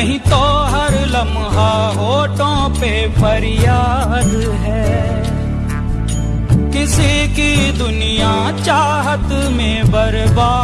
نہیں تو ہر لمحہ ہوٹوں پہ فریاد ہے۔ کسی کی دنیا چاہت میں برباد